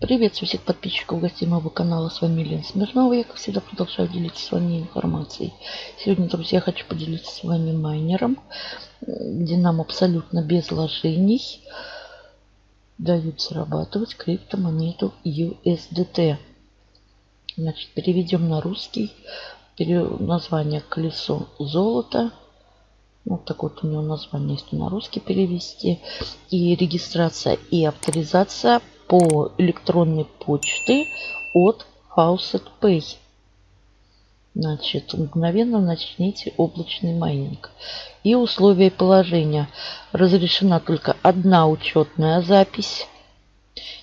Приветствую всех подписчиков гостей моего канала. С вами Лена Смирнова. Я, как всегда, продолжаю делиться с вами информацией. Сегодня, друзья, я хочу поделиться с вами майнером, где нам абсолютно без вложений дают зарабатывать криптомонету USDT. Значит, переведем на русский. Название «Колесо золота». Вот такое вот у него название, если на русский перевести. И регистрация и авторизация по электронной почте от Faucet Pay. Значит, мгновенно начните облачный майнинг. И условия положения. Разрешена только одна учетная запись.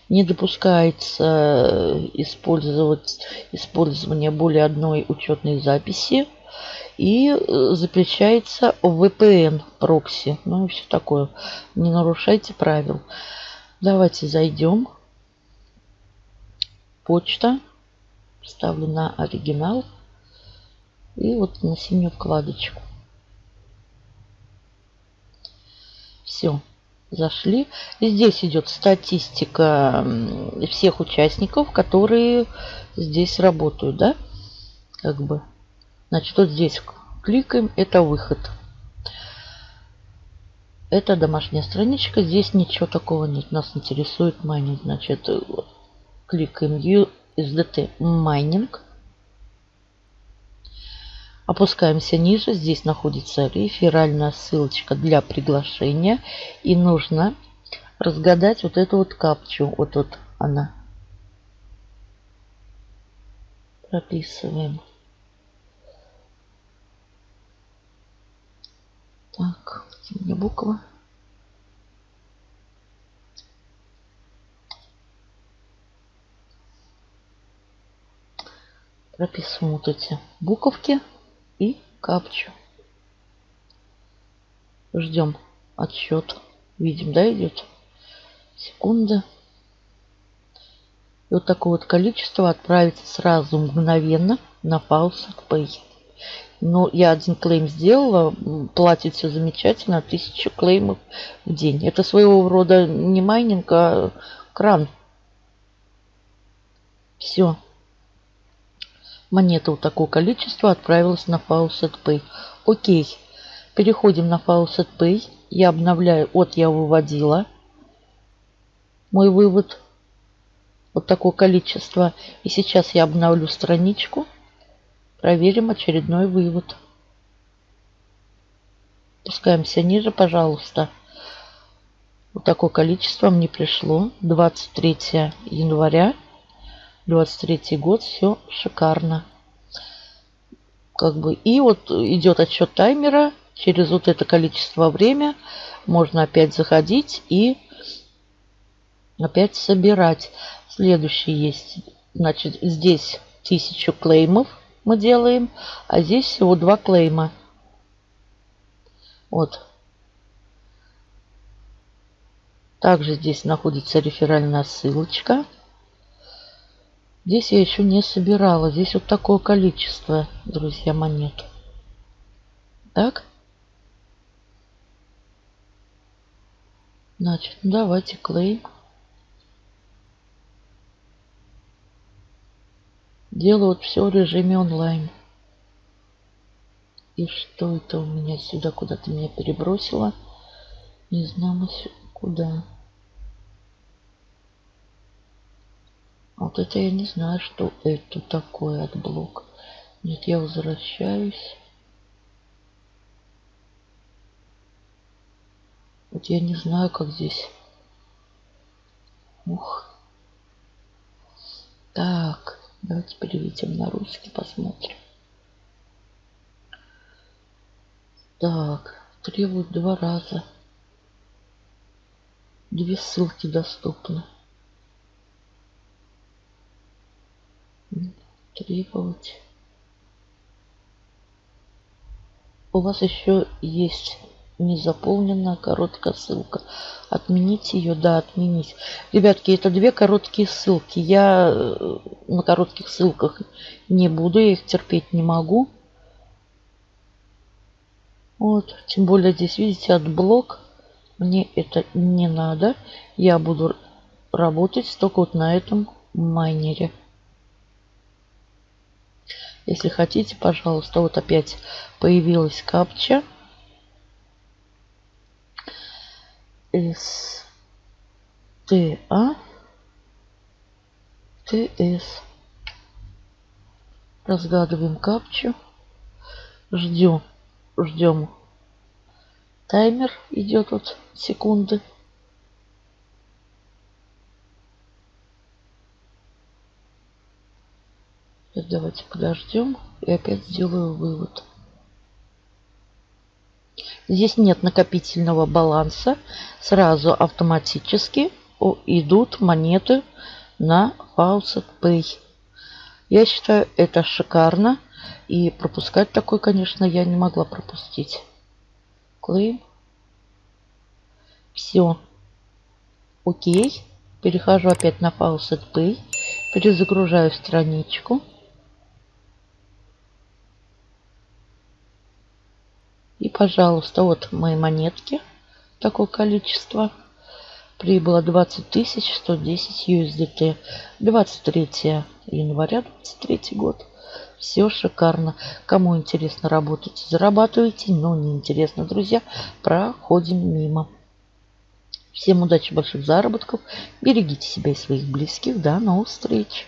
Не допускается э, использовать использование более одной учетной записи. И э, запрещается VPN прокси. Ну и все такое. Не нарушайте правил. Давайте зайдем почта. Ставлю на оригинал. И вот на синюю вкладочку. Все. Зашли. Здесь идет статистика всех участников, которые здесь работают, да? Как бы. Значит, вот здесь кликаем. Это выход. Это домашняя страничка. Здесь ничего такого нет. Нас интересует майнинг. Значит, Кликаем USDT майнинг. Опускаемся ниже. Здесь находится реферальная ссылочка для приглашения. И нужно разгадать вот эту вот капчу. Вот тут она. Прописываем. Так, меня буква? Прописываем вот эти буковки и капчу. Ждем отсчет. Видим, да, идет? Секунда. И вот такое вот количество отправится сразу мгновенно на Faucet Pay. Но я один клейм сделала, платит все замечательно, тысячу клеймов в день. Это своего рода не майнинг, а кран. Все. Монета вот такого количества отправилась на Faucet Pay. Окей. Переходим на Faucet Pay. Я обновляю. Вот я выводила. Мой вывод. Вот такое количество. И сейчас я обновлю страничку. Проверим очередной вывод. Пускаемся ниже, пожалуйста. Вот такое количество мне пришло. 23 января 23 год, все шикарно. Как бы, и вот идет отсчет таймера. Через вот это количество время можно опять заходить и опять собирать. Следующий есть. Значит, здесь 1000 клеймов мы делаем, а здесь всего два клейма. Вот. Также здесь находится реферальная ссылочка. Здесь я еще не собирала. Здесь вот такое количество, друзья, монет. Так. Значит, ну давайте claim. Делаю вот все в режиме онлайн. И что это у меня сюда куда-то меня перебросило? Не знаю куда. Вот это я не знаю, что это такое AdBlock. Нет, я возвращаюсь. Вот я не знаю, как здесь. Ух. Так, давайте переведем на русский, посмотрим. Так, требует два раза. Две ссылки доступны. Требовать. У вас еще есть незаполненная короткая ссылка. Отменить ее, да, отменить. Ребятки, это две короткие ссылки. Я э, на коротких ссылках не буду, я их терпеть не могу. Вот, тем более здесь, видите, AdBlock. Мне это не надо. Я буду работать только вот на этом майнере. Если хотите, пожалуйста, вот опять появилась капча. С Т А Т С. Разгадываем капчу. Ждем. Ждем. Таймер идет вот секунды. Давайте подождем и опять сделаю вывод. Здесь нет накопительного баланса. Сразу автоматически идут монеты на Faucet Pay. Я считаю, это шикарно. И пропускать такой, конечно, я не могла пропустить. Claim. Все. Окей. Перехожу опять на Faucet Pay. Перезагружаю страничку. И, пожалуйста, вот мои монетки. Такое количество. Прибыло 20 110 USDT. 23 января 23 год. Все шикарно. Кому интересно работать, зарабатывайте. Но не интересно, друзья, проходим мимо. Всем удачи, больших заработков. Берегите себя и своих близких. До новых встреч.